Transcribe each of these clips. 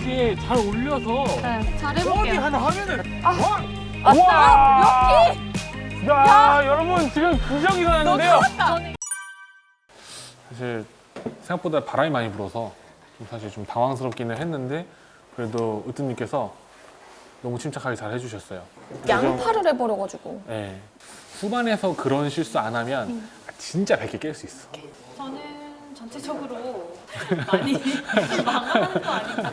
이게 잘 올려서 네, 잘 저기 해볼게요. 하나 하면은 아, 와! 우와! 여기! 야, 여러분 지금 기적이 일어났는데요. 사실 생각보다 바람이 많이 불어서 좀 사실 좀 당황스럽기는 했는데 그래도 으뜸님께서 너무 침착하게 잘 해주셨어요. 양파를 해버려가지고. 네. 후반에서 그런 실수 안 하면 아, 진짜 100개 깰 수 있어. 저는 전체적으로 많이 망하는 거 아닌가?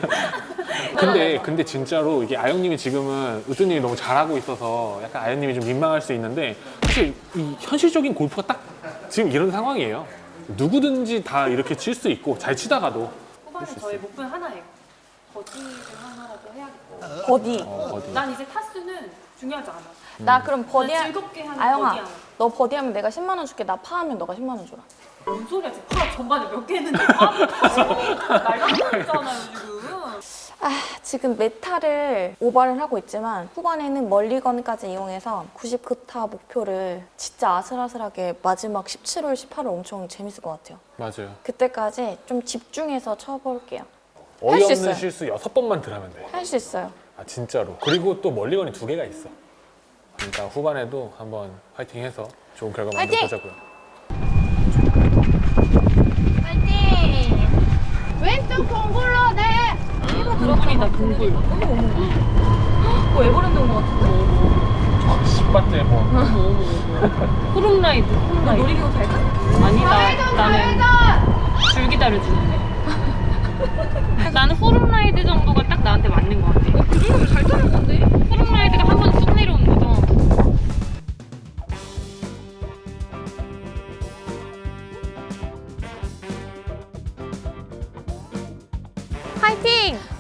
근데 근데 진짜로 이게 아영님이 지금은 으뜸님이 너무 잘하고 있어서 약간 아영님이 좀 민망할 수 있는데 사실 이 현실적인 골프가 딱 지금 이런 상황이에요. 누구든지 다 이렇게 칠 수 있고 잘 치다가도 후반에 저희 목표는 하나예요. 버디를 하나라도 해야겠고. 버디. 어, 어디 난 이제 타수는 중요하지 않아. 나 그럼 버디 하... 즐겁게 하는 아영아, 버디 하나. 너 버디하면 내가 10만 원 줄게. 나 파하면 너가 10만 원 줘라. 뭔 소리야 지금 파 전반에 몇 개 했는데 말도 안 되잖아요 지금. 아, 지금 몇 타를 오버를 하고 있지만 후반에는 멀리건까지 이용해서 99타 목표를 진짜 아슬아슬하게 마지막 17홀, 18홀 엄청 재밌을 것 같아요. 맞아요. 그때까지 좀 집중해서 쳐볼게요. 할수 어이없는 있어요. 실수 여섯 번만 들하면 돼. 할 수 있어요. 아 진짜로. 그리고 또 멀리건이 두 개가 있어. 그러니까 후반에도 한번 파이팅해서 좋은 결과! 만들어보자고요. 왼쪽 동굴로 네. 동굴이다 동굴. 어 에버랜드 온것 같은데. 10바트에 뭐 호룸라이드. 너 놀이기구 탈까? 아니 나 나는 줄 기다려주는데. 나는 호룸라이드 정도가 딱 나한테 맞는 것 같아. 그 정도면 잘 타는 건데? 호룸라이드가 한 번 쑥 내려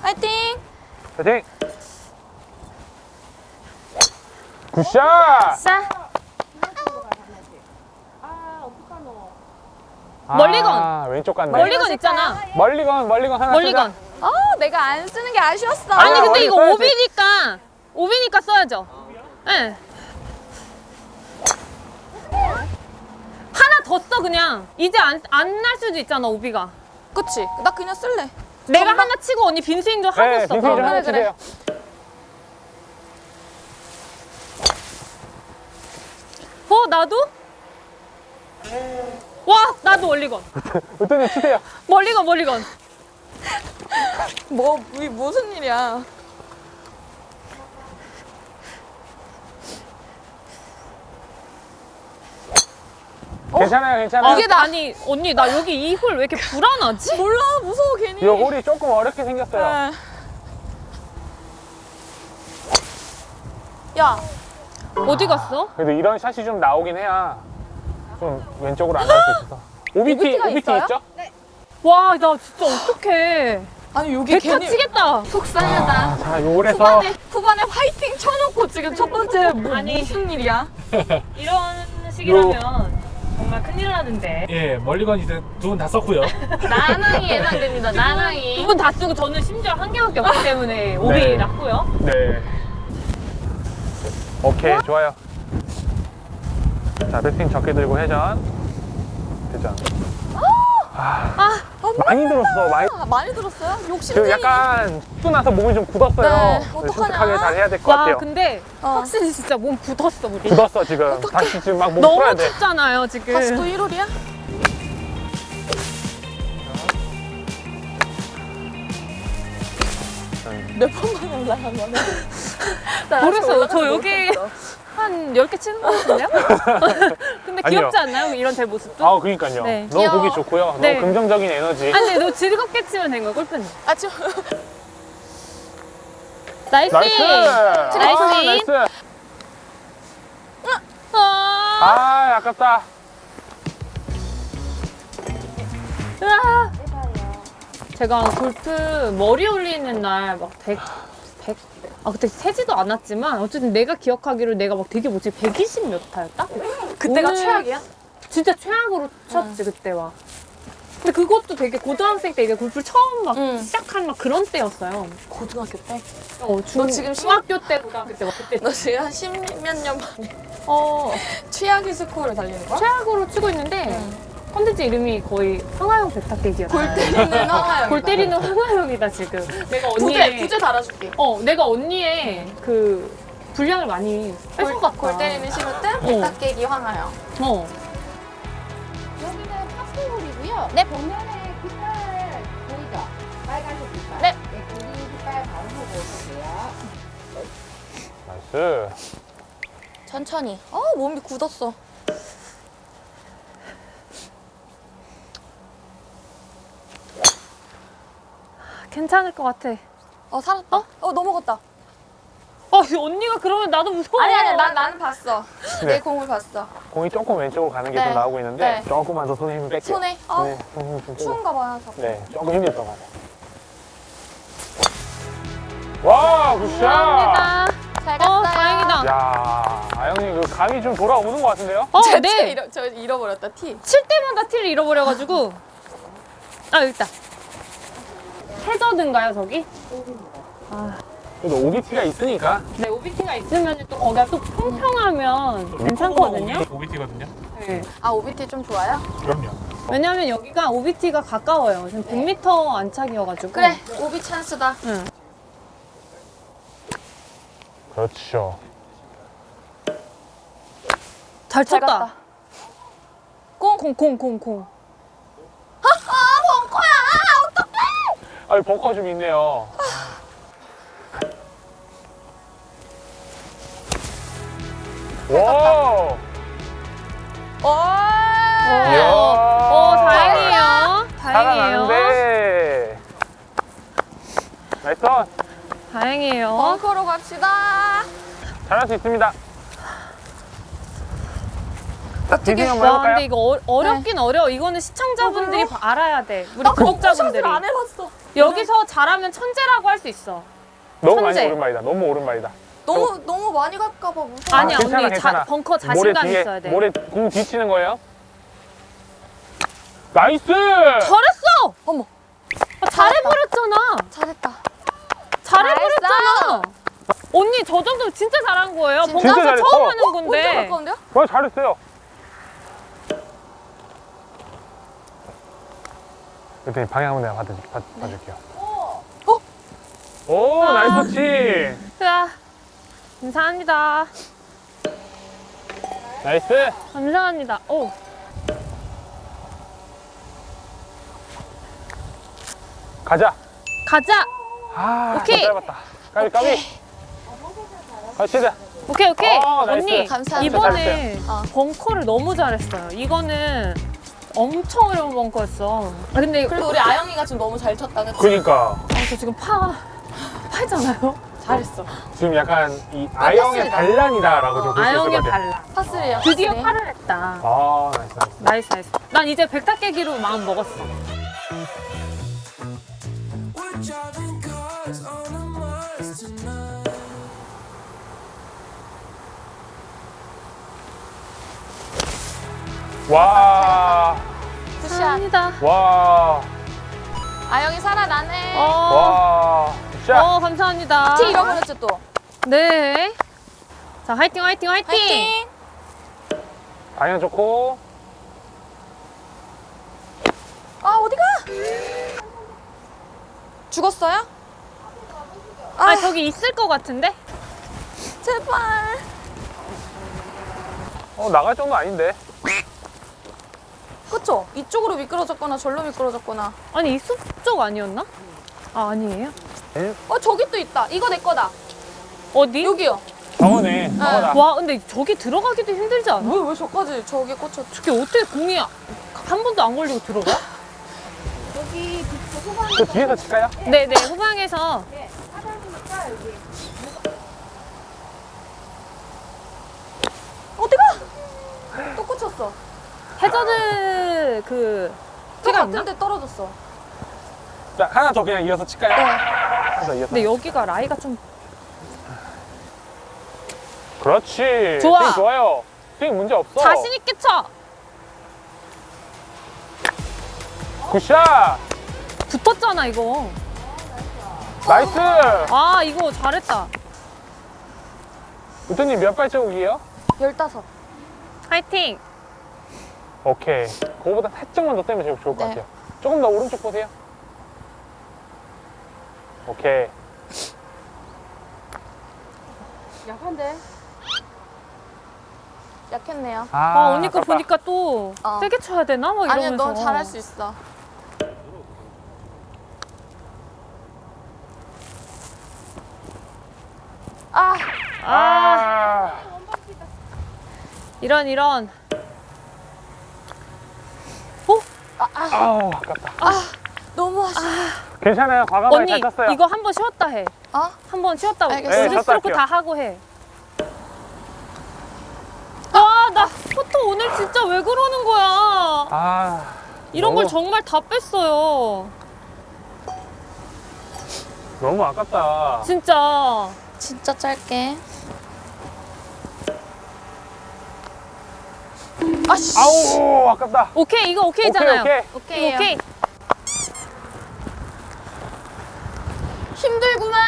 파이팅! 파이팅! 파이팅! 굿샷! 자, 멀리건. 아, 왼쪽 갔네. 멀리건 있잖아. 멀리건, 멀리건 하나 멀리건. 쓰자. 어, 내가 안 쓰는 게 아쉬웠어. 아니 아니야, 근데 이거 써야지. 오비니까 오비니까 써야죠. 예. 하나 더 써 그냥. 이제 안 안 날 수도 있잖아 오비가. 그치? 나 그냥 쓸래. 내가 전방- 하나 치고 언니 빈 스윙 좀 하고 네, 있어. 빈 스윙 좀 그럼. 하나 그래. 어 나도? 와 나도 멀리건. 으뜸님 치세요. 멀리건 멀리건. 뭐, 이 무슨 일이야. 괜찮아요, 괜찮아요. 이게 나 아니 언니 나 여기 이 홀 왜 이렇게 불안하지? 몰라, 무서워, 괜히. 이 홀이 조금 어렵게 생겼어요. 네. 야, 어디 갔어? 그래도 이런 샷이 좀 나오긴 해야 좀 왼쪽으로 안 나올 수 있어서. OBT, OBT 가 OBT 있어요? 있죠? 와나 진짜 어떡해. 아니 여기 백타 치겠다. 속상하다. 아, 자, 요 홀에서 후반에, 후반에 화이팅 쳐놓고 지금 첫 번째 뭐, 아니. 무슨 일이야? 이런 식이라면 정말 큰일 나는데. 예, 멀리건 이제 두 분 다 썼고요. 나낭이 예상됩니다, 나낭이. 두 분 다 쓰고 저는 심지어 한 개밖에 없기 때문에 오비 네. 났고요. 네. 오케이, 좋아요. 자, 배팅 적게 들고 회전. 회전. 아, 많이 들었어, 많이. 아, 많이 들었어요? 그 욕심쟁이. 약간 또 나서 몸이 좀 굳었어요. 네, 그래서 어떡하냐? 잘 해야 될것와 같아요. 근데 어. 확실히 진짜 몸 굳었어 우리. 굳었어, 지금. 다시 지금 막 몸 풀어야 너무 돼. 춥잖아요 지금. 다시 또 1홀이야? 몇 번만 올라간 거네. 나 모르겠어요. 저 여기. 한 10개 치는 것 같은데요? 근데 아니요. 귀엽지 않나요? 이런 제 모습도? 아, 그러니까요. 네. 너무 귀여워. 보기 좋고요. 네. 너무 긍정적인 에너지. 아니 근데 너 즐겁게 치면 된 거야 골프는. 아, 지금 nice! nice! nice! 아, nice! 아, 아, 아깝다. 으아. 제가 골프 머리 올리는 날 막 100, 100, 아 그때 세지도 않았지만 어쨌든 내가 기억하기로 내가 막 되게 뭐지 120 몇 타였다? 그때가 오늘 최악이야? 진짜 최악으로 쳤지 그때 와. 근데 그것도 되게 고등학생 때 이제 골프 처음 막 응. 시작한 막 그런 때였어요. 고등학교 때? 어, 중, 너 지금 중학교 때 고등학교 때막 그때 너 지금 한 십몇 년 만에 어 최악의 스코어를 달리는 거야? 최악으로 치고 있는데 응. 컨텐츠 이름이 거의 황하영 백탁깨기였다. 골 때리는 황하영. 골 때리는 황하영이다 지금. 내가 언니의 부제 달아줄게. 어 내가 언니의 그 분량을 많이 뺏은 것 같아. 골 때리는 신호등 어. 백탁깨기 황하영. 어. 여기는 파스홀이고요. 네. 보면에 깃발 보이죠? 빨간색 깃발. 네. 그린 깃발 바로 보고 오세요. nice. 천천히. 어 몸이 굳었어. 괜찮을 것 같아. 어 살았다. 어, 넘어갔다. 어 언니가 그러면 나도 무서워. 아니 아니 난 나는 봤어. 네. 내 공을 봤어. 공이 조금 왼쪽으로 가는 게좀 네. 나오고 있는데 네. 조금만 더 손에 힘을 뺄게요. 손에. 어 네, 손. 추운가 봐요. 자꾸. 네, 조금 힘이 더 가요. 와, good shot! 감사합니다. 잘어 갔어요. 다행이다. 야, 아영님 그 감이 좀 돌아오는 것 같은데요? 어 제 네. 잃어, 저 잃어버렸다 티. 칠 때마다 티를 잃어버려가지고 아 여기 있다 해저드인가요 저기? 그래도 OB티가 있으니까. 네 OB티가 있으면 또 거기가 또 평평하면 괜찮거든요 OB티거든요. 네. 아 OB티 좀 좋아요? 그럼요. 왜냐면 여기가 OB티가 가까워요 지금 100m 안착이어가지고 그래 오비 찬스다. 응. 그렇죠. 잘잘 쳤다. 콩콩콩콩콩 아, 벙커 좀 있네요. 와! 오. 이야. 오 다행이에요 다행이에요 살아나는데. nice on. 다행이에요 벙커로 갑시다. 잘할 수 있습니다. 자, 한번 와 해볼까요? 근데 이거 어, 어렵긴 어려워 이거는 시청자분들이 바- 알아야 돼 우리 구독자분들이 안 해봤어. 여기서 잘하면 천재라고 할 수 있어 너무 많이 천재. 오른발이다. 너무 오른발이다. 너무 너무 많이 갈까 봐 무서워. 아니야 괜찮아, 언니 괜찮아. 자, 벙커 자신감 뒤에, 있어야 돼 모래 공 뒤치는 거예요. nice! 잘했어! 어머 아, 잘해버렸잖아. 잘했다. 잘해버렸잖아. 언니 저 정도면 진짜 잘한 거예요. 진짜 벙커에서 잘했어. 처음 하는 완전 건데. 가까운데요? 와, 잘했어요. 일단 방향은 내가 받을, 받, 봐줄게요. 어? 오, nice 치! 자, 감사합니다. nice! 감사합니다. 오, 가자! 가자. 아, 오케이. 좀 짧았다. 까비, 까비! 가시다. 오케이, 오케이. 어, nice. 언니, 감사합니다. 이번에 어. 벙커를 너무 잘했어요. 이거는 엄청 어려운 벙커였어. 아, 근데 그래도 우리 아영이가 지금 너무 잘 쳤다, 그치? 그니까. 아, 저 지금 파, 파잖아요. 잘했어. 지금 약간 이 아영의 컸습니다. 반란이다라고 수 있을 아영의. 발라. 파스리야. 드디어. 파를 했다. 아, nice, nice. nice. 난 이제 백타 깨기로 마음 먹었어. 와, good shot. 감사합니다. 와, 아영이 살아나네. 어, 와. 자, 어, 감사합니다. 티 잃어버렸죠, 또? 네. 자, 화이팅, 화이팅, 화이팅! 화이팅! 방향 좋고. 아, 어디가? 죽었어요? 아, 저기 있을 것 같은데? 제발. 어, 나갈 정도 아닌데. 그쵸? 이쪽으로 미끄러졌거나 절로 미끄러졌거나. 아니, 이 숲 쪽 아니었나? 아, 아니에요? 어, 저기 또 있다. 이거 내 거다. 어디? 여기요. 저거네. 저거다. 와, 근데 저기 들어가기도 힘들지 않아? 왜, 왜 저까지 저기에 꽂혔 저게 어떻게 공이 한 번도 안 걸리고 들어가? 여기 그 후방 그 뒤에서 칠까요? 네네, 후방에서. 하단이니까 여기 어디가? 또 꽂혔어. 해저드 그, 또 티가 있나? 같은데 떨어졌어. 자, 하나 더 그냥 이어서 칠까요? 하나 더 이어서. 근데 여기가 라이가 좀. 그렇지. 좋아. 좋아요. 스윙 문제 없어. 자신 있게 쳐! good shot. 붙었잖아, 이거. nice. 아, 이거 잘했다. 우트님 몇 발자국이에요? 열다섯. 화이팅! 오케이. 그거보다 살짝만 더 떼면 제일 좋을 것 네. 같아요. 조금 더 오른쪽 보세요. 오케이. 약한데? 약했네요. 아, 아, 언니 거. 보니까 또 어. 세게 쳐야 되나? 막 이러면서. 아니야, 너 잘할 수 있어. 아, 아, 아, 이런 이런. 아우, 아깝다. 너무 아쉬워. 괜찮아요. 과감하게 언니 잘 쳤어요. 이거 한 번 쉬었다 해. 어? 한 번 쉬었다. 알겠어요. 네, 쉬었다 스트로크 할게요. 다 하고 해. 아, 나 포토 오늘 진짜 왜 그러는 거야? 아, 이런 걸 너무- 정말 다 뺐어요. 너무 아깝다. 진짜. 진짜 짧게. 아씨. 아우, 아깝다. 오케이, 이거 오케이잖아요. 오케이, 오케이. 이거 오케이. 힘들구만.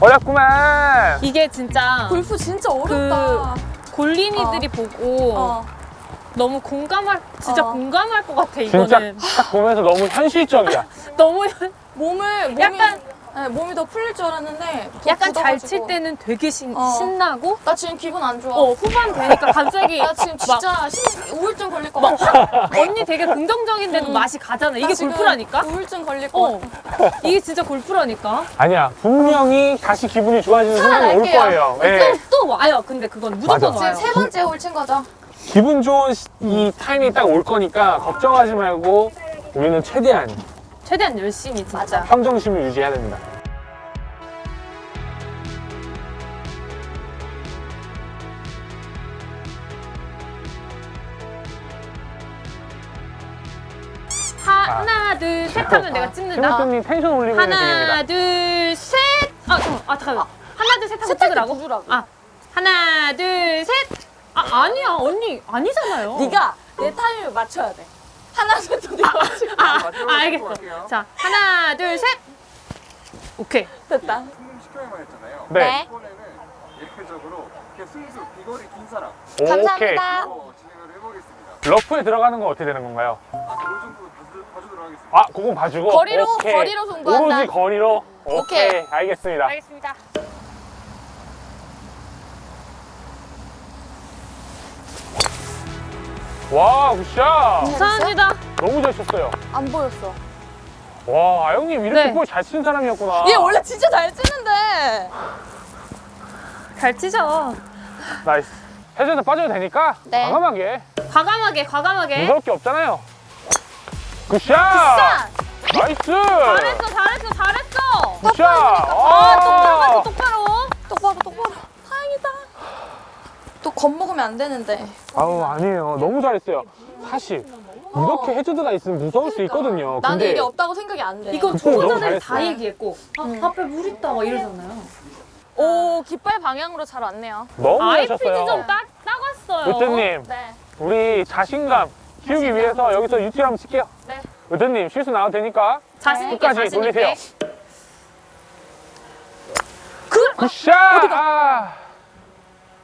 어렵구만. 이게 진짜 골프 진짜 어렵다. 골린이들이 보고 어. 너무 공감할 진짜 어. 공감할 것 같아 진짜 이거는 딱 보면서 너무 현실적이야. 너무 몸을 몸이, 약간- 네, 몸이 더 풀릴 줄 알았는데 더 약간 잘. 칠 때는 되게 신, 어. 신나고 나 지금 기분 안 좋아. 어 후반 되니까 갑자기 나 지금 막 진짜 신, 우울증 걸릴 것 같아. 언니 되게 긍정적인데도 맛이 가잖아 나 이게 골프라니까 우울증 걸릴 것어 같아. 이게 진짜 골프라니까 아니야, 분명히 다시 기분이 좋아지는 순간이 올. 거예요. 예. 또, 또 와요 근데 그건 무조건 맞아. 와요 지금 세 번째 홀 친 거죠? 기분 좋은 시- 이 타임이 딱 올 거니까 걱정하지 말고 우리는 최대한 최대한 열심히 진짜 평정심을 유지해야 됩니다. 하나 둘 셋 하면 내가 찍는다 팀장님 텐션 올리고 하나 중입니다. 둘셋아 잠깐 아 잠깐만 하나 둘 셋 하고 셋 찍으라고. 아 하나 둘 셋 아 아니야 언니 아니잖아요 네가 내 타임을 맞춰야 돼. 하나 둘셋 네가 맞춰. 아, 아 알겠어 자 하나 둘 셋 오케이 됐다. 시켜야만 했잖아요. 네. 이번에는 예외적으로 그냥 순수 비거리 긴 사람 오케이. 감사합니다. 로 진행을 해보겠습니다. 러프에 들어가는 건 어떻게 되는 건가요? 아, 하겠습니다. 아, 그건 봐주고. 거리로, 오케이. 거리로 송구한다. 오로지 거리로. 오케이. 오케이. 알겠습니다. 알겠습니다 와, good shot. 감사합니다 너무 잘 쳤어요. 안 보였어. 와, 아영님 이렇게 네. 볼잘 치는 사람이었구나. 얘 원래 진짜 잘 치는데. 잘 치죠 nice. 해저드 빠져도 되니까 네. 과감하게. 과감하게 과감하게 무서울 게 없잖아요. good shot. 자, nice. 잘했어 잘했어 잘했어 good shot. 아 똑바로 가서 똑바로 똑바로 똑바로. 다행이다. 또 겁먹으면 안 되는데. 아우, 아니에요. 너무 잘했어요. 사실 이렇게 해저드가 있으면 무서울 수 있거든요. 어. 나는 근데 이게 없다고 생각이 안 돼. 이거 초보자들 다. 얘기했고 아, 앞에 물 있다 막 이러잖아요 오 깃발 방향으로 잘 왔네요. 너무 잘 아이피디 쳤어요. 좀 따, 따갔어요 으뜨님, 네. 우리 자신감 키우기 위해서 여기서 유티 한번 칠게요. 네. 으뜨님, 실수 나와도 되니까 자신 있게 끝까지 자신 돌리세요. 있게 그 굿샷! 아,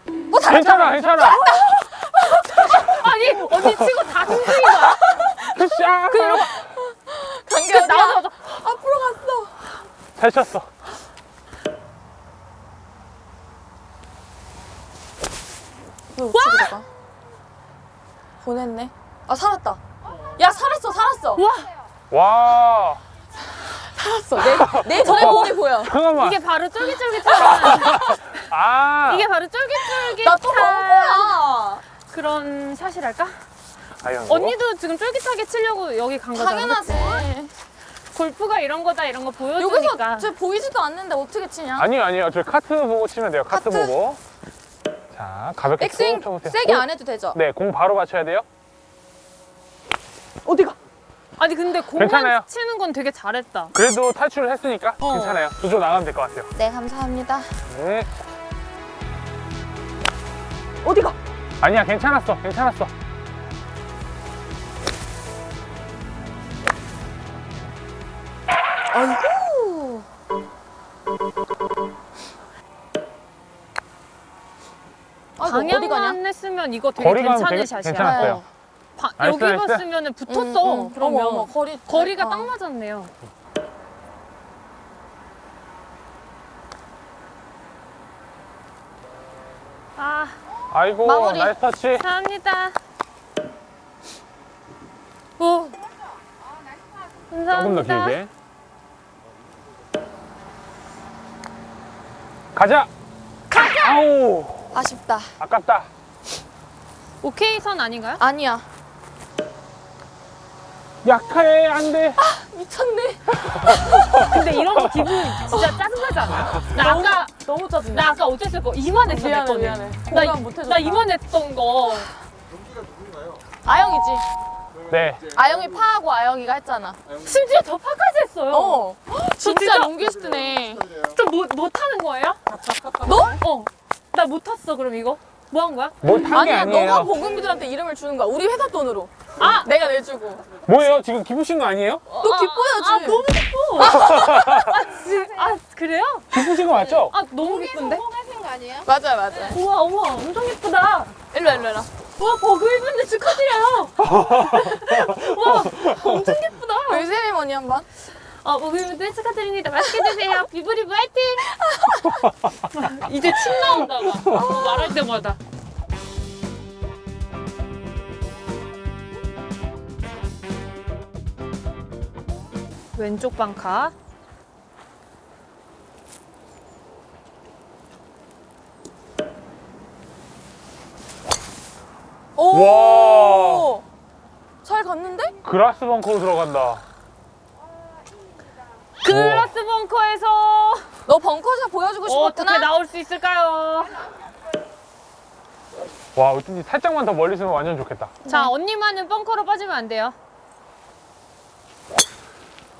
뭐 잘. 괜찮아, 괜찮아. 아니 언니 치고 다 흔들린 거야 굿샷! 간격 어디야? 나오자마자 앞으로 갔어. 잘 쳤어. 가? 보냈네. 아 살았다. 야 살았어 살았어. 와, 살았어. 내, 내 전에 몸이 보여. 잠깐만. 이게 바로 쫄깃쫄깃한 아, 이게 바로 쫄깃쫄깃한. 그런 샷이랄까? 아영. 언니도 지금 쫄깃하게 치려고 여기 간 거잖아 당연하지. 그치? 골프가 이런 거다 이런 거 보여주니까 여기서 저 보이지도 않는데 어떻게 치냐? 아니요, 아니요. 저 카트 보고 치면 돼요. 카트, 카트? 보고. 자, 가볍게 백스윙. 세게 공- 안 해도 되죠? 네, 공 바로 맞춰야 돼요. 어디가? 아니 근데 공만 괜찮아요. 치는 건 되게 잘했다 그래도 탈출을 했으니까 어. 괜찮아요. 저쪽 나가면 될 것 같아요. 네 감사합니다. 네. 어디가? 아니야, 괜찮았어. 괜찮았어. 아이고. 아, 이거 어디 가냐? 방향만 했으면 이거 되게 거리감 괜찮은 되게 샷이야 괜찮았어요. 어. 바- nice, 여기. 봤으면 붙었어. 음, 음. 그러면 어머, 어머, 거리 거리가 어. 딱 맞았네요. 아, 아이고 마무리. nice touch. 감사합니다. 오. 조금 감사합니다. 더 길게. 가자. 가자. 아우 아쉽다. 아깝다. 오케이 선 아닌가요? 아니야. 약해 안 돼. 미쳤네. 근데 이런 거 기분 진짜 짜증나지 않아요? 나 아까 너무 짜증나. 나 아까 어땠을 거 이만했어 미안해, 내. 미안해. 나, 공감 못 해줬다. 나 이만했던 거. 아영이지. 네. 아영이 파하고 아영이가 했잖아. 심지어 저 파까지 했어요. 어. 진짜 진짜? 롱기스트네. 저 뭐, 뭐 타는 거예요? 너? 어. 나 못 탔어 그럼 이거? 뭐 한 거야? 뭘탄 게 아니야, 아니에요. 너가 보금이들한테 이름을 주는 거야. 우리 회사 돈으로. 아! 내가 내주고. 뭐예요? 지금 기쁘신 거 아니에요? 너 기뻐야지. 아 너무 기뻐. 아, 지, 아 그래요? 기쁘신 거 맞죠? 아 너무 기쁜데? 성공하신 거 아니에요? 맞아요, 맞아요. 우와 우와 엄청 예쁘다. 일로 와, 일로 와. 와 버그 입은데 축하드려요. 와 엄청 예쁘다. 그 세리머니 한 번. 어 버그 입은데 축하드립니다. 맛있게 드세요. 비브리브 화이팅. 이제 침 나온다 막 어, 말할 때마다. 왼쪽 방카. 오! 잘 갔는데? 그라스 벙커로 들어간다. 글라스 벙커에서 너 벙커샷 보여주고 어떻게 싶었구나? 나올 수 있을까요? 와 어쩐지 살짝만 더 멀리 있으면 완전 좋겠다. 자 언니만은 벙커로 빠지면 안 돼요.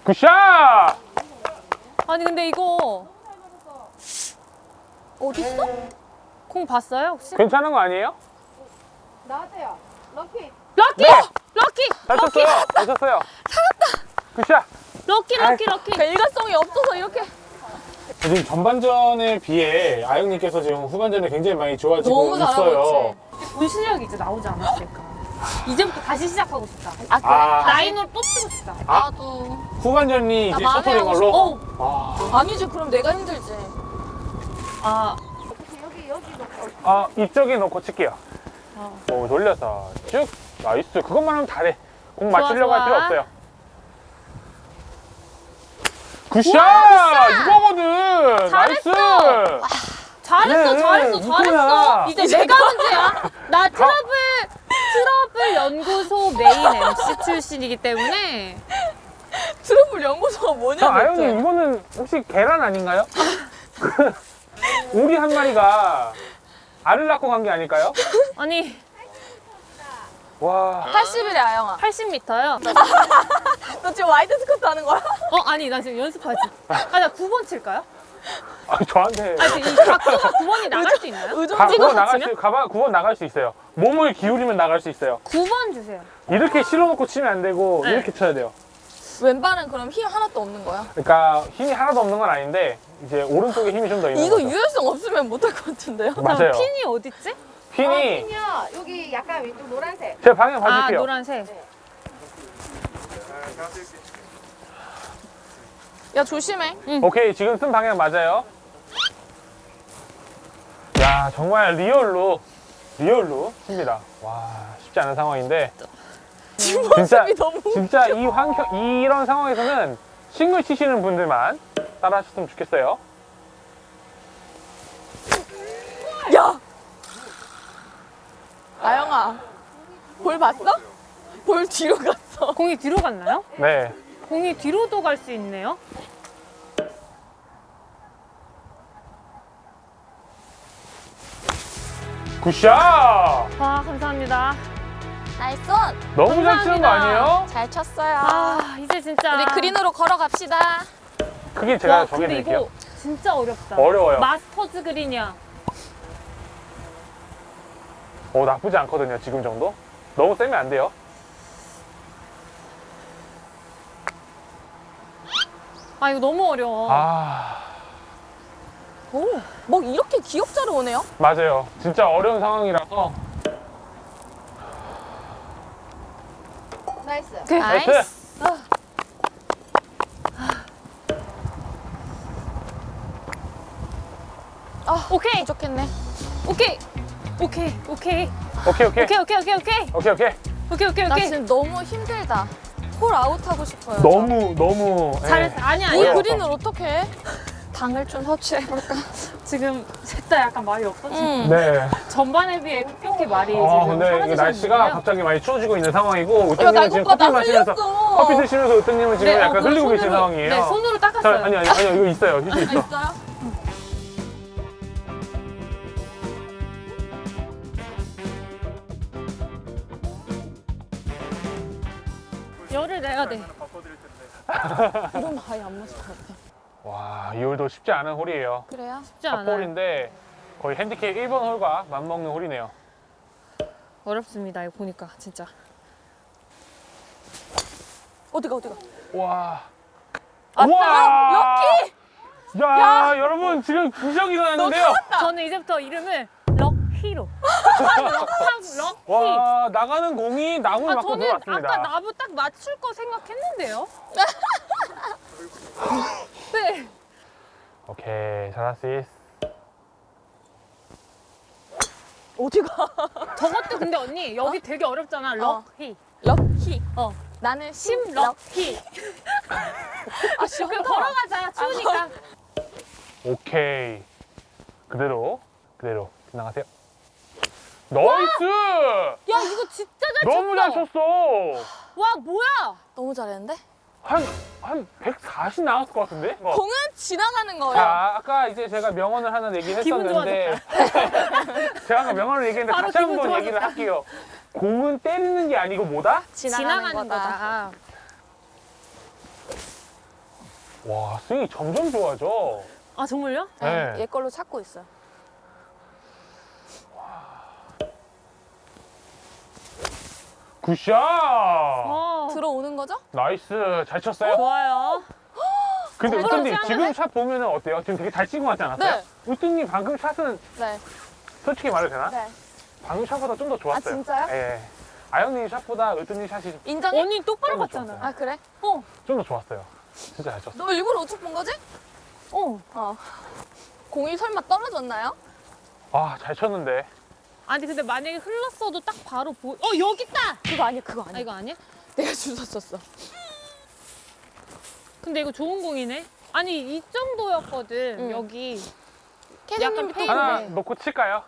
굿샷! 아니 근데 이거 어딨어? 공 봤어요 혹시? 괜찮은 거 아니에요? 나왔어요. lucky. lucky! 네. lucky! 잘 쳤어요. 잘 쳤어요. 살았다. good shot. lucky lucky lucky 그러니까 일관성이 없어서 이렇게. 지금 전반전에 비해 아영님께서 지금 후반전에 굉장히 많이 좋아지고 너무 잘하고 있어요. 본 실력이 이제 나오지 않았을까 이제부터 다시 시작하고 싶다 아, 그래? 아, 라인으로 또 치고 싶다 나도. 후반전이 나 이제 만회하고 셔터링 걸로. 어. 아, 아니지, 그럼 내가 힘들지. 아 여기 여기 놓고. 아 이쪽에 놓고 칠게요. 어. 오 돌려서 쭉 nice. 그것만 하면 잘해. 공 좋아, 맞추려고 할 좋아. 필요 없어요. good shot! 이거거든. 잘했어. nice. 잘했어 그래, 잘했어 이거야. 잘했어 이제 내가 문제야 나 트러블 트러블 연구소 main MC 출신이기 때문에 트러블 연구소가 저 뭐냐, 아영님 이거는 혹시 계란 아닌가요? 오리 한 마리가 알을 낳고 간 게 아닐까요? 아니 와. 80일에 아영아. 80m요 너 지금 wide squat 하는 거야? 어 아니 나 지금 연습하지 아나 9번 칠까요? 아, 저한테 아니 이 각도가 9번이 나갈 수 있나요? 의존 가, 찍어 9번 나갈? 수 가봐 9번 나갈 수 있어요. 몸을 기울이면 나갈 수 있어요. 9번 주세요 이렇게 실어놓고 치면 안 되고 네. 이렇게 쳐야 돼요. 왼발은 그럼 힘 하나도 없는 거야? 그러니까 힘이 하나도 없는 건 아닌데 이제 오른쪽에 힘이 좀 더 있는 이거 거죠. 유연성 없으면 못할 것 같은데요? 맞아요. 핀이 어딨지? 핀이 핀이요. 여기 약간 왼쪽 노란색. 제 방향 아 봐줄게요. 노란색 야, 조심해. 오케이 지금 쓴 방향 맞아요. 야 정말 real로 real로 칩니다. 와 쉽지 않은 상황인데 진짜 모습이 너무 진짜 이 환경 이런 상황에서는 싱글 치시는 분들만 따라 하셨으면 좋겠어요. 야! 아영아, 볼 봤어? 볼 뒤로 갔어. 공이 뒤로 갔나요? 네. 공이 뒤로도 갈 수 있네요 good shot! 와 감사합니다 nice! 너무 잘 치는 거 감사합니다. 아니에요? 잘 쳤어요. 아 이제 진짜 우리 그린으로 걸어갑시다. 그게 제가 와 정해드릴게요. 이거 진짜 어렵다 어려워요. 마스터즈 그린이야 어, 나쁘지 않거든요, 지금 정도. 너무 세면 안 돼요. 아 이거 너무 어려워. 아... 오, 막 이렇게 기역자로 오네요? 맞아요. 진짜 어려운 상황이라서. nice. 그, nice. nice. 아. 아, 오케이. 부족했네. 오케이. 오케이. 오케이. 오케이 오케이. 오케이 오케이 오케이 오케이. 오케이 오케이. 오케이 오케이 오케이. 나 지금 너무 힘들다. 홀 아웃하고 싶어요. 너무 너무 예. 잘했어 아니야 이 아니야 어려워. 그린을 어떻게 해? 당을 좀 섭취해볼까? 지금 셋 다 약간 말이 없어지 응. 네. 전반에 비해 급격히 말이 아 지금 근데. 날씨가 갑자기 많이 추워지고 있는 상황이고 야, 으뜸님은 나 지금 커피 나 마시면서 흘렸어. 커피 드시면서 으뜸님은 지금 네, 어, 약간 그거 흘리고 계신 손으로- 상황이에요. 네 손으로 자, 닦았어요 아니 아니 아니 이거 있어요. 휴지 있어. 이러면 아예 안 맞을 것 같아. 와, 이 홀도 쉽지 않은 홀이에요. 그래요? 쉽지 않아요 홀인데 거의 핸디캡 1번 홀과 맞먹는 홀이네요. 어렵습니다 이거 보니까 진짜 어디가 어디가? 와. 아싸! 럭키! 야, 여러분 지금 기적이 일어났는데요. 저는 이제부터 이름을 럭키로. 럭키. 럭키 와, 나가는 공이 나무를 아 맞고 들어왔습니다. 아까 나무 딱 맞출 거 생각했는데요. 네. 오케이, 잘하시스. 어디 가? 저것도 근데 언니 여기 되게 어렵잖아. 럭키. 럭키. 어. 나는 심럭키. 아, 그 걸어가자 추우니까. 오케이. 그대로, 그대로. 나가세요. nice! 야 이거 진짜 잘 너무 잘 쳤어. 와 뭐야 너무 잘했는데? 한, 한 140 나왔을 것 같은데? 뭐. 공은 지나가는 거예요. 자, 아까 이제 제가 명언을 하나 얘기를 기분 했었는데 제가 아까 명언을 얘기했는데 바로 다시 기분 한번 얘기를 할게요. 공은 때리는 게 아니고 뭐다? 지나가는, 거다. 거다 와, 스윙이 점점 좋아져. 아 정말요? 네. 네. 얘 걸로 찾고 있어요. good shot! 어 들어오는 거죠? nice, 잘 쳤어요. 좋아요 근데 쳤지 지금 샷 보면 은 어때요? 지금 되게 잘 찍은 것 같지 않았어요? 네. 으뜸님 방금 샷은 네. 솔직히 말해도 되나? 네. 방금 샷보다 좀 더 좋았어요. 아, 진짜요? 예. 아영님 샷보다 으뜸님 샷이 인정해? 언니 똑바로 봤잖아 아 그래? 어 좀 더 좋았어요. 진짜 잘 쳤어. 너 일부러 우측 본 거지? 어. 어. 공이 설마 떨어졌나요? 아, 잘 쳤는데. 아니 근데 만약에 흘렀어도 딱 바로 보. 어 여기 있다. 그거 아니야 그거 아 아니야. 이거 아니야? 내가 주워 쳤어. 근데 이거 좋은 공이네. 아니 이 정도였거든 응. 여기. 또 fade. 하나 그래. 놓고 칠까요?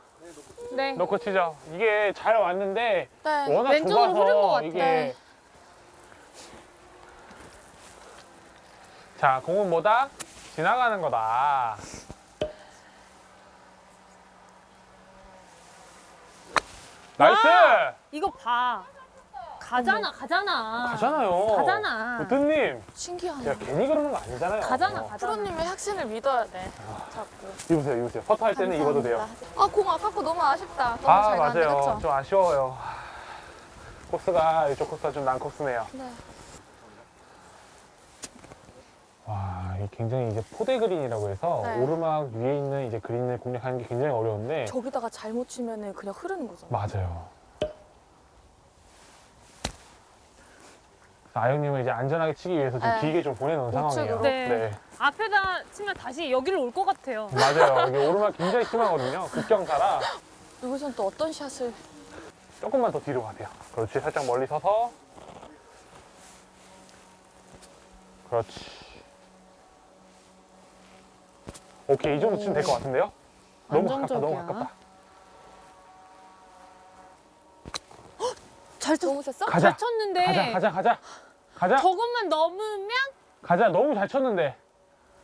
네. 놓고 치죠. 이게 잘 왔는데 네. 워낙 왼쪽으로 흐른 것 좁아서 같아. 이게 네. 자 공은 뭐다? 지나가는 거다. Nice! 이거 봐. 가잖아 가잖아. 가잖아요. 가잖아. 으뜸님, 신기하네. 제가 괜히 그러는 거 아니잖아요. 가잖아 가잖아. 프로님의 확신을 믿어야 돼. 자꾸. 입으세요, 입으세요. 퍼터 할 때는 입어도 돼요. 아, 공 아깝고 너무 아쉽다. 너무 아 맞아요. 좀 아쉬워요. 코스가 이쪽 코스가 좀 난 코스네요. 네. 와, 이게 굉장히 이제 포대 그린이라고 해서 네. 오르막 위에 있는 이제 그린을 공략하는 게 굉장히 어려운데 저기다가 잘못 치면 그냥 흐르는 거잖아. 맞아요. 아영님은 이제 안전하게 치기 위해서 좀 네. 길게 좀 보내놓은 상황이에요. 우측으로. 네. 앞에다 치면 다시 여기로 올것 같아요. 맞아요. 이게 오르막 굉장히 심하거든요. 극경사라 여기선 또 어떤 샷을. 조금만 더 뒤로 가세요. 그렇지. 살짝 멀리 서서. 그렇지. 오케이. 이 정도 치면 될 것 같은데요? 너무 가깝다. 너무. 가깝다. 잘 쳤. 너무 셌어? 가자. 잘 쳤는데. 가자, 가자, 가자. 가자. 저것만 넘으면 가자. 너무 잘 쳤는데.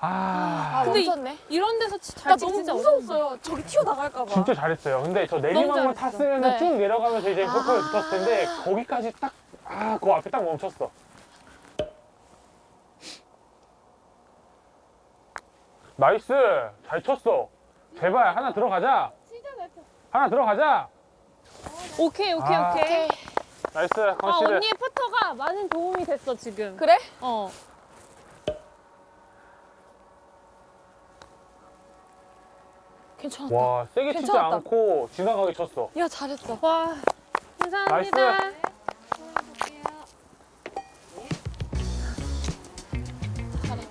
아, 아, 근데 이- 멈췄네. 이 런 데서 치- 나잘 너무 진짜 무서웠어요. 저기 튀어나갈까 봐. 진짜 잘했어요. 근데 저 내리막만. 탔으면 네. 쭉 내려가면서 이제 골프를 아. 붙었을 텐데 거기까지 딱, 아, 그 앞에 딱 멈췄어. Nice! 잘 쳤어. 제발 하나 들어가자. 하나 들어가자. 오케이 오케이 아. 오케이. Nice 아 언니의 퍼터가 많은 도움이 됐어 지금. 그래? 어. 괜찮았다. 와 세게 괜찮았다. 치지 않고 지나가게 쳤어. 야 잘했어. 와 감사합니다. Nice.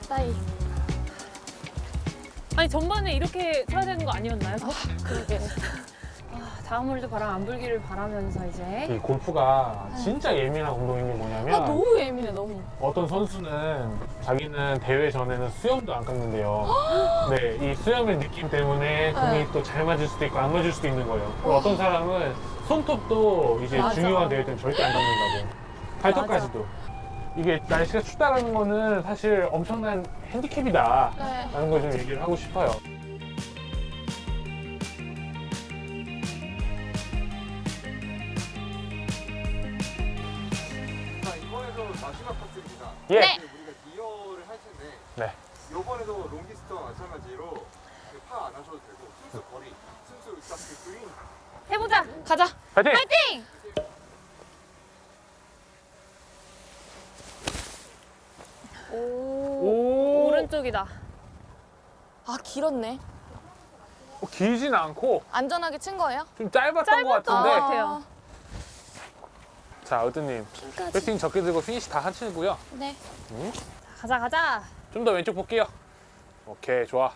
다이. 아니 전반에 이렇게 쳐야 되는 거 아니었나요? 그러게. 아, 다음 홀도 바람 안 불기를 바라면서 이제 이 골프가 진짜 예민한 운동인 게 뭐냐면 아, 너무 예민해, 너무. 어떤 선수는 자기는 대회 전에는 수염도 안 깎는데요. 네, 이 수염의 느낌 때문에 공이 네. 또잘 맞을 수도 있고 안 맞을 수도 있는 거예요. 그리고 어떤 사람은 손톱도 이제 맞아. 중요한 대회 때는 절대 안 깎는다고. 발톱까지도. 이게 날씨가 춥다라는 거는 사실 엄청난 핸디캡이다. 네. 라는 걸 좀 얘기를 하고 싶어요. 자, 이번에도 마지막 코스입니다. 예. 네. 이제 우리가 디어를 할 텐데 네. 이번에도 롱기스트와 마찬가지로 파 안 하셔도 되고 순수 거리, 순수 딱 그 그린 해보자. 가자. 파이팅! 파이팅! 오. 오, 오른쪽이다. 아, 길었네. 어, 길진 않고 안전하게 친 거예요? 좀 짧았던 것 짧았던 같은데. 것 같아요. 자, 어드님. 배팅 적게 들고 피니시 다 하시고요. 네. 가자 가자. 좀 더 왼쪽 볼게요. 오케이, 좋아.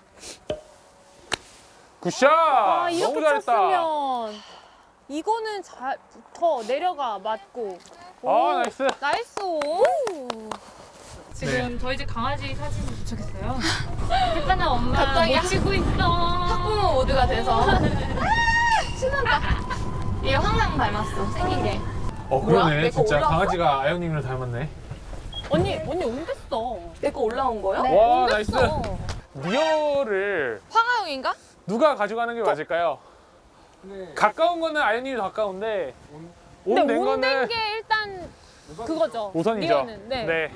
Good shot! 아 너무 잘했다. 쳤으면 이거는 잘 더 내려가 맞고. 오, 아, nice. Nice. 오. 지금 저희 집 강아지 사진 도착했어요. 햇반아 엄마 갑자기 못 치고 있어. 학부모 모드가 돼서. 신난다. 얘 황랑 닮았어, 생긴 게. 어? 그러네. 진짜 올라왔어? 강아지가 아영님을 닮았네. 언니 언니 온댔어. 내 거 올라온 거요? 와, 나이스. 온댔어. 리어를 황하영인가? 누가 가져가는 게 맞을까요? 네. 가까운 거는 아영님이 더 가까운데, 온댄 거는 게 일단 그거죠. 우선이죠. 리어는. 네.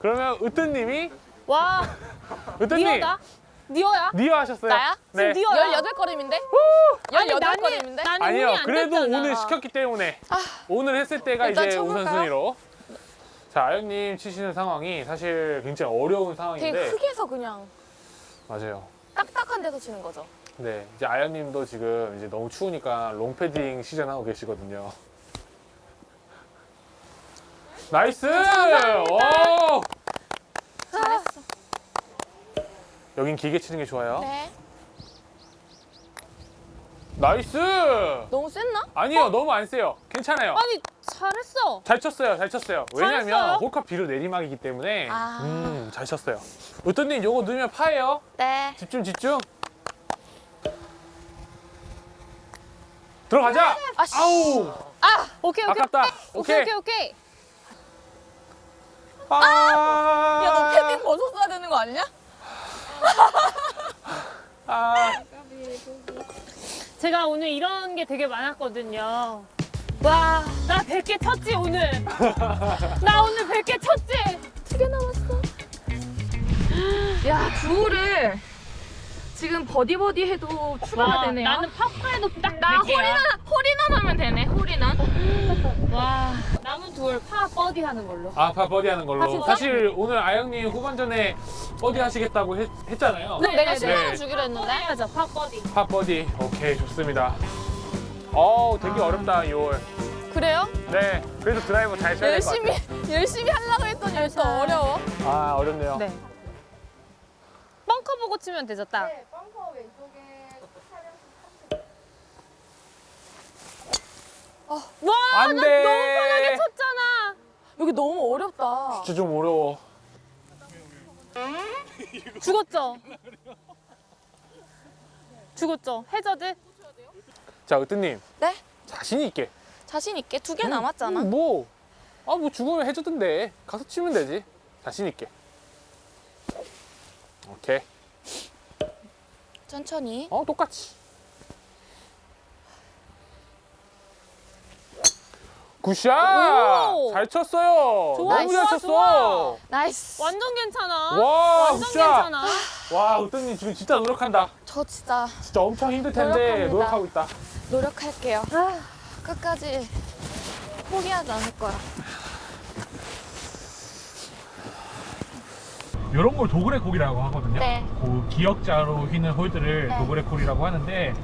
그러면 으뜸님이, 와 으뜸님, 니어다. 니어야? 니어 하셨어요. 나야? 네. 지금 니어야. 18걸음인데? 아니 18걸음인데? 나는 아니요, 그래도 됐잖아. on을 시켰기 때문에 on을 했을 때가 일단 이제 쳐볼까요? 우선순위로. 자, 아영님 치시는 상황이 사실 굉장히 어려운 되게 상황인데 크게 해서 그냥 맞아요. 딱딱한 데서 치는 거죠. 네, 이제 아영님도 지금 이제 너무 추우니까 롱패딩 시즌 하고 계시거든요. Nice! 오! 잘했어. 여긴 길게 치는 게 좋아요. 네. Nice! 너무 셌나? 아니요, 너무 안 세요. 괜찮아요. 아니 잘했어. 잘 쳤어요, 잘 쳤어요. 왜냐면? 홀컵 뒤로 내리막이기 때문에 아. 음, 잘 쳤어요. 으뜸님 요거 넣으면 파예요. 네. 집중, 집중. 들어가자. 아, 씨. 아우, 오케이 오케이. 아깝다. 오케이 오케이. 오케이 오케이. 아, 야, 너 패딩 벗었어야 되는 거 아니냐? 아, 제가 오늘 이런 게 되게 많았거든요. 와, 나 100개 쳤지 오늘. 나 오늘 100개 쳤지. 두 개 남았어. 야, 두 홀을 지금 버디버디 해도 추가가 와, 되네요. 나는 파파 해도 딱 나 100개야. 홀인원, 홀인원 하면 되네, 홀인원. 와, 남은 둘 파 버디 하는 걸로. 아, 파 버디 하는 걸로. 아? 사실 오늘 아영님 후반전에 버디 하시겠다고 했, 내가 네, 10만 원 네. 주기로 했는데. 해야죠, 파 버디. 파 버디. 오케이, 좋습니다. 어우, 되게 어렵다, 이 홀. 그래요? 네, 그래도 드라이버 잘 쳐야 될것 열심히, 같아요. 열심히 하려고 했더니 왜또 어려워? 아, 어렵네요. 네. 벙커 보고 치면 되죠, 딱. 네, 벙커 왼쪽에 차량 와, 안 나 돼. 너무 편하게 쳤잖아. 여기 너무 어렵다. 진짜 좀 어려워. 죽었죠? 죽었죠? 해저드? 자, 으뜸님. 네? 자신 있게. 자신 있게 두 개 남았잖아. 음, 뭐, 아, 뭐 죽으면 해주던데. 가서 치면 되지. 자신 있게. 오케이. 천천히. 어, 똑같이. Good shot! 오! 잘 쳤어요. 좋아, 너무 잘 좋아, 쳤어. 좋아. Nice. 완전 괜찮아. 와, 완전 good shot. 괜찮아. 와, 으뜸님 지금 진짜 노력한다. 저 진짜 진짜 엄청 힘들 텐데 노력합니다. 노력하고 있다. 노력할게요. 끝까지 포기하지 않을 거야. 이런 걸 dogleg 홀이라고 하거든요. 네. 그 기역자로 휘는 홀들을 네. Dogleg 홀이라고 하는데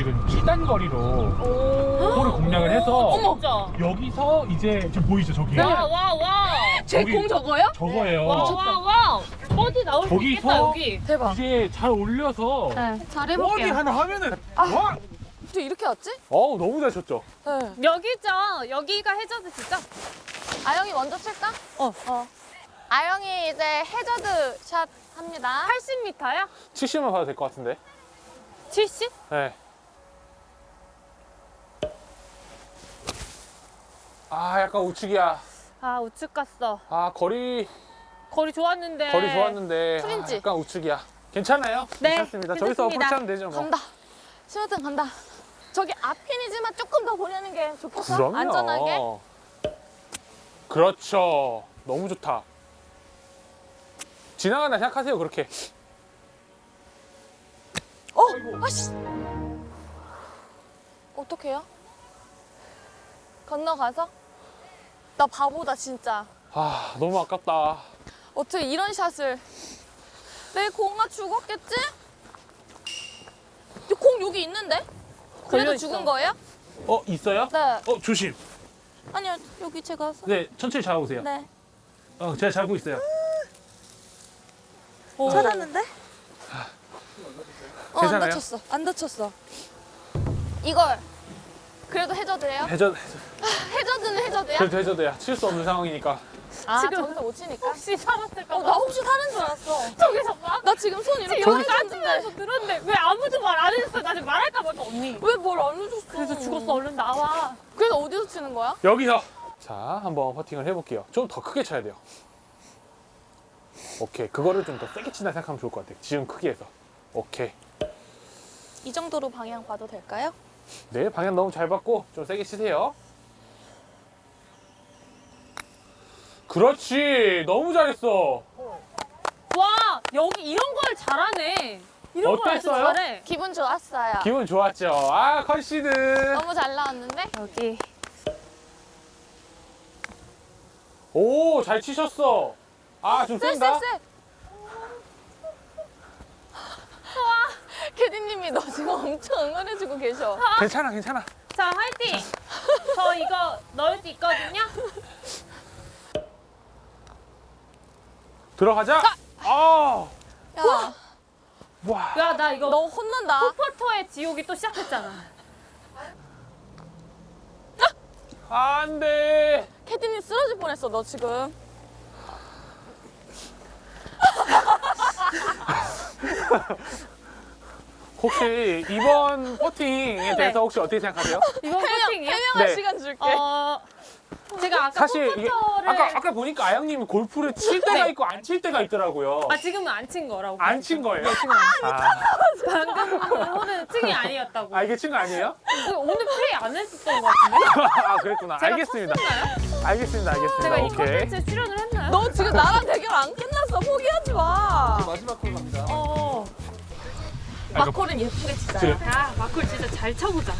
지금 2단 거리로 오. 홀을 공략을 해서 진짜. 여기서 이제 지금 보이죠 저기? 와, 와, 와. 저기- 제공 저거요? 저거예요. 와, 와, 와. 버디 나올 수 거기서? 있겠다 여기. 대박. 이제 잘 올려서 네, 잘 해볼게요. 하나 하면은 와! 어떻게 이렇게 왔지? 어우 너무 잘 쳤죠. 네. 여기죠. 여기가 해저드시죠? 아영이 먼저 칠까? 어. 어. 아영이 이제 해저드 샷 합니다. 80m야? 70만 봐도 될 것 같은데. 70? 네. 아 약간 우측이야. 아 우측 갔어. 아 거리 거리 좋았는데. 거리 좋았는데 아. 약간 우측이야. 괜찮아요? 네, 괜찮습니다. 저기서 괜찮습니다. 어프로치하면 되죠 뭐. 간다. 신호등 간다. 저기 앞핀이지만 조금 더 보내는 게 좋겠어? 그럼요. 안전하게. 그렇죠. 너무 좋다. 지나가나 생각하세요 그렇게. 어? 아씨. 어떡해요? 건너가서? 나 바보다 진짜. 아 너무 아깝다. 어떻게 이런 샷을 내 공아 죽었겠지? 이공 여기 있는데? 그래도. 죽은 거예요? 어 있어요? 네. 어 조심. 아니요 여기 제가 서- 네 천천히 잡아보세요. 네. 어 제가 잡고 있어요. 찾았는데? 어, 안 괜찮아요? 다쳤어. 안 다쳤어. 이걸 그래도 해저드예요? 해저 해저드는 해저드야? 그래도 해저드야. 칠 수 없는 상황이니까. 아, 지금 저기서 못 치니까? 혹시 살았을까 어, 봐. 나 혹시 사는 줄 알았어. 저기서 봐. 나 지금 손 이렇게 있는데 앉으면서 들었는데 왜 아무도 말안 했어? 나 지금 말할까 말까 언니. 왜 뭘 안 해줬어? 그래서 죽었어. 얼른 나와. 그래서 어디서 치는 거야? 여기서. 자 한번 퍼팅을 해볼게요. 좀 더 크게 쳐야 돼요. 오케이 그거를 좀 더 세게 친다 생각하면 좋을 것 같아요. 지금 크게 해서. 오케이. 이 정도로 방향 봐도 될까요? 네 방향 너무 잘 받고 좀 세게 치세요. 그렇지 너무 잘했어. 와 여기 이런 걸 잘하네. 이런 걸 아주 어땠어요? 잘해. 기분 좋았어요. 기분 좋았죠. 아 concede. 너무 잘 나왔는데? 여기. 오 잘 치셨어. 아좀 센가? 쎄쎄쎄. 캐디님이 너 지금 엄청 응원해주고 계셔. 괜찮아 괜찮아. 자 화이팅. 저 이거 넣을 수 있거든요. 들어가자. 아. 야, 와. 야 나 이거 너 혼난다. 포터의 지옥이 또 시작했잖아. 안 돼. 캐디님 쓰러질 뻔했어, 너 지금. 혹시 이번 퍼팅에 대해서 혹시 어떻게 생각하세요? 이번 포팅이요? 해명할 네. 시간 줄게. 어 제가 아까 사실 이게 포터를 아까 아까 보니까 아영님이 골프를 칠 때가 네. 있고 안 칠 때가 있더라고요. 아 지금은 안 친 거라고. 안 친 거예요? 아, 방금 홀은 층이 아니었다고. 아 이게 친거 아니에요? 오늘 플레이 안 했었던 것 같은데? 아 그랬구나. 제가 알겠습니다. 쳤었나요? 알겠습니다. 알겠습니다. 제가 이 오케이. 콘텐츠에 출연을 했나요? 너 지금 나랑 대결 안 끝났어. 포기하지 마. 마지막 콜 갑니다. 어. 마콜은 예쁘게 치자. 야 마콜 진짜 잘 쳐보자.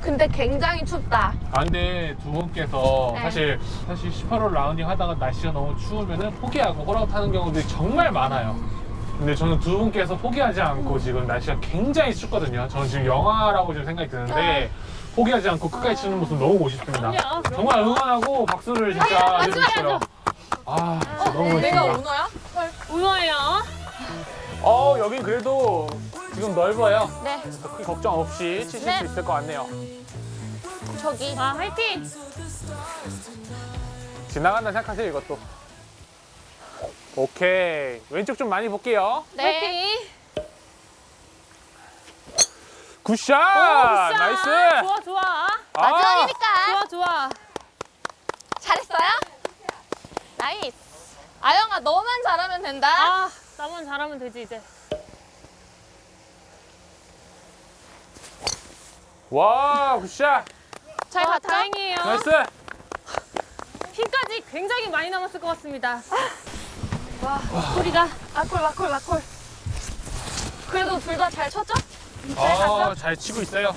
근데 굉장히 춥다. 아 근데 두 분께서 네. 사실 사실 18홀 라운딩 하다가 날씨가 너무 추우면은 포기하고 홀아웃 하는 경우들이 정말 많아요. 근데 저는 두 분께서 포기하지 않고 지금 날씨가 굉장히 춥거든요. 저는 지금 영하라고 지금 생각이 드는데 포기하지 않고 끝까지 치는 모습 너무 멋있습니다. 그럼요. 정말 응원하고 박수를 진짜 드리고 싶어요. 아, 진짜 너무 내가 멋있습니다. 오너야? 오너예요. 어, 여긴 그래도 지금 넓어요. 네. 그래서 큰 걱정 없이 치실 네. 수 있을 것 같네요. 저기. 아 화이팅. 지나간다 생각하세요, 이것도. 오케이. 왼쪽 좀 많이 볼게요. 네. 화이팅. good shot! 오, good shot. nice! 좋아 좋아. 아, 마지막이니까. 좋아 좋아. 잘했어요? nice. 아영아, 너만 잘하면 된다. 아 나만 잘하면 되지 이제. 와, good shot! 잘 와, 갔다. 다행이에요. nice! 핀까지 굉장히 많이 남았을 것 같습니다. 와 소리가. 마콜, 마콜, 마콜. 그래도 둘 다 잘 쳤죠? 아, 잘 치고 있어요.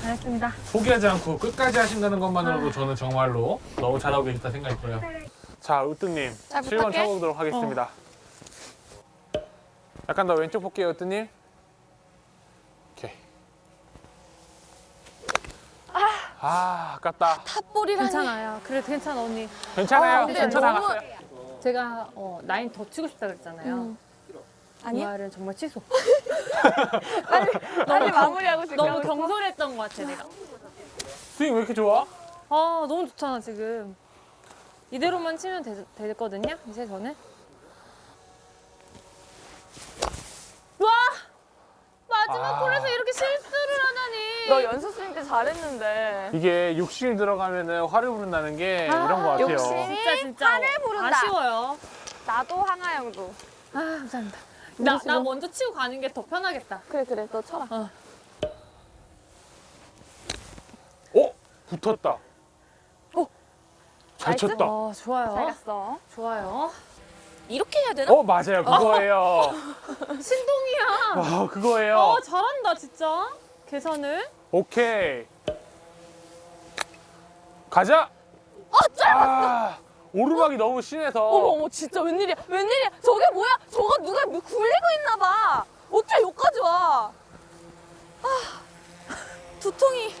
잘했습니다. 포기하지 않고 끝까지 하신다는 것만으로도 저는 정말로 너무 잘하고 계시다 생각이 들어요. 자, 으뜸님. 잘 7번 부탁해. 쳐보도록 하겠습니다. 약간 더 왼쪽 볼게요, 으뜸님. 오케이. 아, 아깝다. 탑볼이라니. 괜찮아요. 그래 괜찮아 언니. 괜찮아요. 어, 근데 괜찮아 너무- 갔어요. 제가 어, 라인 더 치고 싶다 그랬잖아요. 음. 그 아니야? 말은 정말 취소. 빨리 마무리하고 싶어. 너무 경솔했던 것 같아 내가. 스윙 왜 이렇게 좋아? 아 너무 좋잖아 지금. 이대로만 치면 되, 되거든요. 이제 저는. 와 마지막 아. 홀에서 이렇게 실수를 하다니. 너 연습 스윙 때 잘했는데. 이게 욕심 들어가면은 화를 부른다는 게 이런 거 같아요. 욕심. 진짜 진짜 화를 부른다. 아쉬워요. 나도 황하영도. 아 감사합니다. 나, 나 먼저 치고 가는 게 더 편하겠다. 그래 그래 너 쳐라. 어? 붙었다. 어? 잘 nice? 쳤다. 어 좋아요. 잘 갔어. 좋아요. 이렇게 해야 되나? 어, 맞아요. 그거예요. 신동이야. 와, 그거예요. 어 잘한다 진짜. 계산을. 오케이. 가자. 아, 오르막이 너무 심해서. 어머 어머 진짜 웬일이야 웬일이야 저게 뭐야 저거 누가 뭐 굴리고 있나 봐 어째 여기까지 와 아, 두통이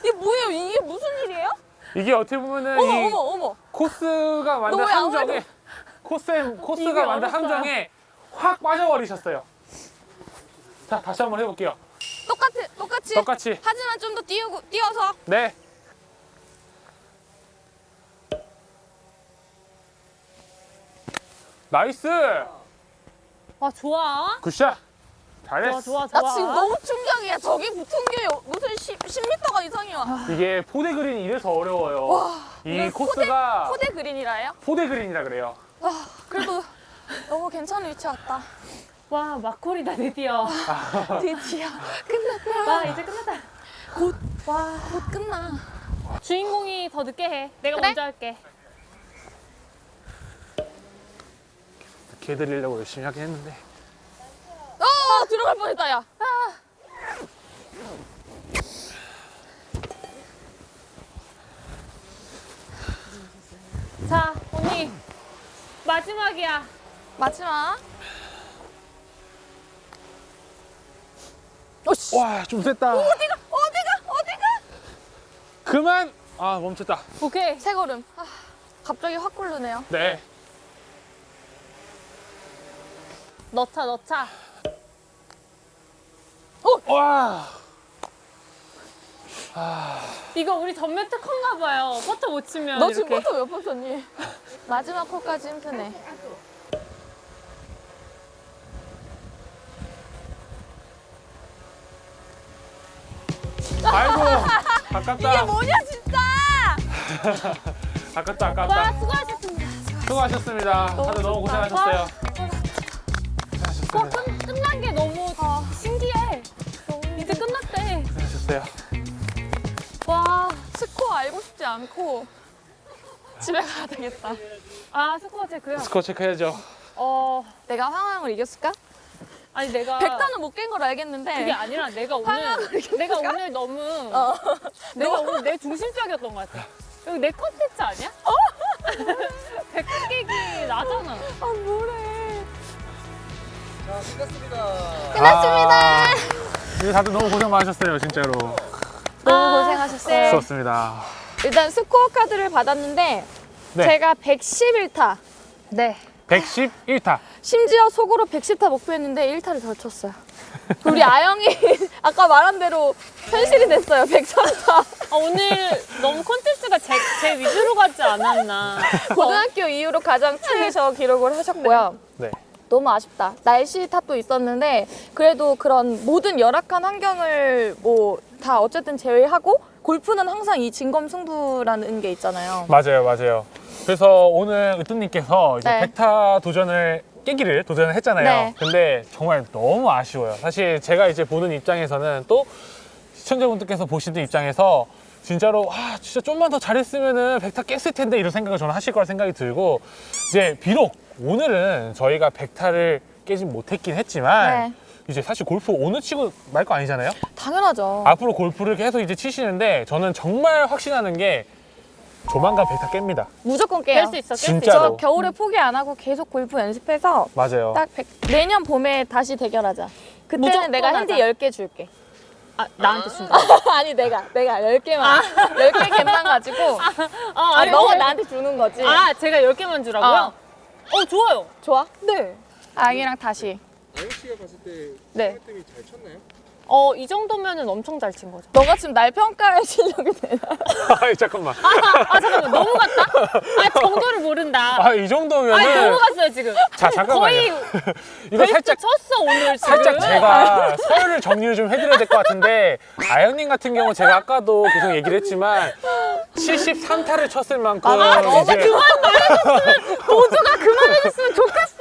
이게 뭐예요 이게 무슨 일이에요? 이게 어떻게 보면은 어머 이 어머 어머 코스가 함정에 아무래도- 코스 이게 코스가 만든. 함정에 확 빠져버리셨어요. 자, 다시 한번 해볼게요. 똑같이 똑같이 똑같이. 하지만 좀더 띄우고 띄어서 네. nice. 아 좋아. 굿샷. 잘했어. 좋아 좋아 좋아. 나 지금 너무 충격이야 저기 붙은 게 무슨 10, 10m가 이상이야 이게 포대 그린이 이래서 어려워요. 이 이걸 코스가 포대 그린이라요? 포대 그린이라 그래요. 그래도 너무 괜찮은 위치 왔다 와 막콜이다 드디어. 드디어 끝났다 와 이제 끝났다. 와곧 끝나 주인공이 더 늦게 해. 내가 그래? 먼저 할게. 개 드리려고 열심히 하긴 했는데. 어 들어갈 뻔했다 야자 언니 마지막이야. 마지막 어씨 와, 좀 셌다. 어디가 어디가 어디가 그만. 아, 멈췄다. 오케이. 세 걸음 아, 갑자기 확 굴르네요 네. 넣자 넣자. 와. 이거 우리 전매 특허인가 봐요. 퍼터 못 치면 너 이렇게. 지금 포터 몇번 쳤니? 마지막 콜까지 힘드네 아이고. 아깝다. 이게 뭐냐 진짜 아깝다, 와 아깝다. 수고하셨습니다. 수고하셨습니다. 다들 너무 고생하셨어요. 와 끝, 끝난 게 너무 신기해. 이제 끝났대. 고생하셨어요. 와 스코어 알고 싶지 않고 집에 가야 되겠다 아 스코어 체크요. 스코어 체크해야죠. 어 내가 황황을 이겼을까? 아니 내가 백단은 못 깬 걸 알겠는데 그게 아니라 내가 오늘 내가 오늘 너무 어. 내가 오늘 내 중심적이었던 것 같아. 여기 내 컨텐츠 아니야? 백단 깨기 나잖아. 아 뭐래 자, 끝났습니다. 끝났습니다. 이제 다들 너무 고생 많으셨어요, 진짜로. 너무 고생하셨어요 수고하셨습니다. 일단 스코어 카드를 받았는데 네. 제가 111타 네. 111타. 심지어 속으로 110타 목표했는데 1타를 덜 쳤어요 우리 아영이 아까 말한 대로 현실이 됐어요 103타 아, 오늘 너무 콘텐츠가 제, 제 위주로 가지 않았나. 고등학교 이후로 가장 최저 기록을 하셨고요 네. 너무 아쉽다. 날씨 탓도 있었는데 그래도 그런 모든 열악한 환경을 뭐 다 어쨌든 제외하고 골프는 항상 이 진검승부라는 게 있잖아요. 맞아요, 맞아요. 그래서 오늘 으뜸님께서 이제 네. 백타 도전을 깨기를 도전을 했잖아요. 네. 근데 정말 너무 아쉬워요. 사실 제가 이제 보는 입장에서는 또 시청자분들께서 보시는 입장에서 진짜로 아 진짜 좀만 더 잘했으면은 백타 깼을 텐데 이런 생각을 저는 하실 거라 생각이 들고 이제 비록 오늘은 저희가 백타를 깨진 못했긴 했지만 네. 이제 사실 골프 오늘 치고 말 거 아니잖아요. 당연하죠. 앞으로 골프를 계속 이제 치시는데 저는 정말 확신하는 게 조만간 백타 깹니다. 무조건 깨요. 깰수 있어. 깰수 진짜로. 있어. 저 겨울에 포기 안 하고 계속 골프 연습해서 맞아요. 딱 백- 내년 봄에 다시 대결하자. 그때는 내가 핸디 하자. 10개 줄게. 아, 나한테 준다. 아니 내가 내가 10개만 10개 갬만 가지고 아, 아니, 너가 나한테 주는 거지. 아, 제가 10개만 주라고요? 어 좋아요. 좋아? 네. 아영이랑 다시. 아영 씨가 봤을 때 네. 스매뜸이 잘 쳤나요? 어 이 정도면은 엄청 잘 친 거죠. 너가 지금 날 평가할 실력이 되나? 아이, 잠깐만. 아 잠깐만 너무 갔다? 아 정도를 모른다. 아, 이 정도면은. 아니 너무 갔어요 지금. 자, 잠깐만요. 거의 이거 살짝 쳤어 오늘 지금. 살짝 제가 서열을 정리를 좀 해드려야 될 것 같은데 아영 님 같은 경우 제가 아까도 계속 얘기를 했지만 73타를 쳤을 만큼 아, 진짜 이제 그만 말해줬으면 도주가 그만해줬으면 좋겠어요.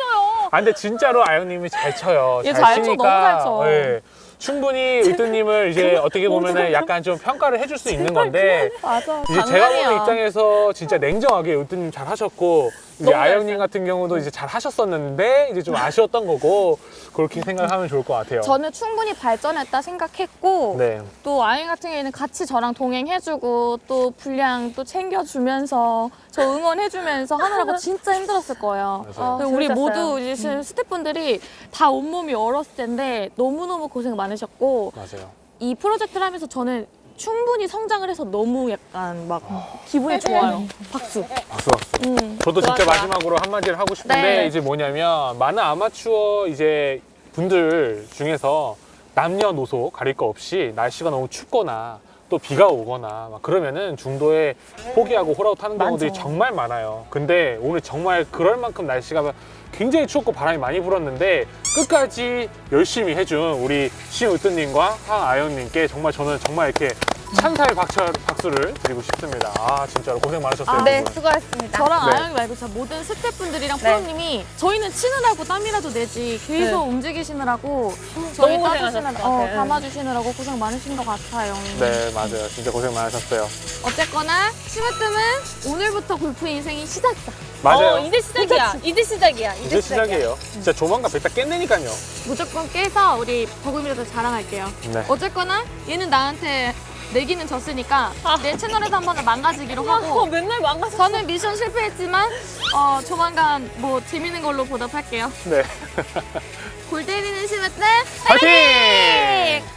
아 근데 진짜로 아영님이 잘 쳐요. 얘잘잘 쳐, 치니까 너무 잘 쳐. 예. 충분히 의도님을 이제 어떻게 보면은 약간 좀 평가를 해줄 수 있는 건데 맞아. 이제 제가 보는 입장에서 진짜 냉정하게 의도님 잘 하셨고 이제 아영님 같은 경우도 이제 잘 하셨었는데 이제 좀 아쉬웠던 거고 그렇게 생각하면 좋을 것 같아요. 저는 충분히 발전했다 생각했고 네. 또 아영 같은 경우에는 같이 저랑 동행해주고 또 분량 또 챙겨주면서 저 응원해주면서 하느라고 진짜 힘들었을 거예요. 맞아요. 그리고 우리. 모두 이제 지금 스태프분들이 다 온몸이 얼었을 텐데 너무너무 고생 많으셨고 맞아요. 이 프로젝트를 하면서 저는 충분히 성장을 해서 너무 약간 막 기분이 좋아요. 박수. 박수 박수. 음. 저도 진짜 좋아. 마지막으로 한마디를 하고 싶은데 네. 이제 뭐냐면 많은 아마추어 이제 분들 중에서 남녀노소 가릴 거 없이 날씨가 너무 춥거나 또 비가 오거나 막 그러면은 중도에 포기하고 홀아웃 하는 경우들이 정말 많아요. 근데 오늘 정말 그럴 만큼 날씨가 굉장히 추웠고 바람이 많이 불었는데 끝까지 열심히 해준 우리 시우뜨님과 황아연님께 정말 저는 정말 이렇게 찬사의 박수, 박수 를 드리고 싶습니다. 아 진짜로 고생 많으셨어요. 아, 네. 두 분. 수고하셨습니다. 저랑 네. 아영이 말고 진짜 모든 스태프분들이랑 네. 프로님이 저희는 치느라고 땀이라도 내지 계속 움직이시느라고 저희 너무 따주시느라 고생하셨을 것 어. 담아주시느라고 고생 많으신 것 같아요. 네 맞아요 진짜 고생 많으셨어요 어쨌거나 심으뜸은 오늘부터 골프 인생이 시작이다. 맞아요 어, 이제 시작이야. 이제 시작이야. 이제, 이제 시작이야. 시작이에요 진짜 조만간 뱉다 깼내니까요 무조건 깨서 우리 버금이라도 자랑할게요. 네. 어쨌거나 얘는 나한테 내기는 졌으니까 아. 내 채널에서 한번 망가지기로 어, 하고 맨날 망가서. 저는 미션 실패했지만 어, 조만간 뭐 재밌는 걸로 보답할게요. 네. 골 때리는 심으뜸 파이팅!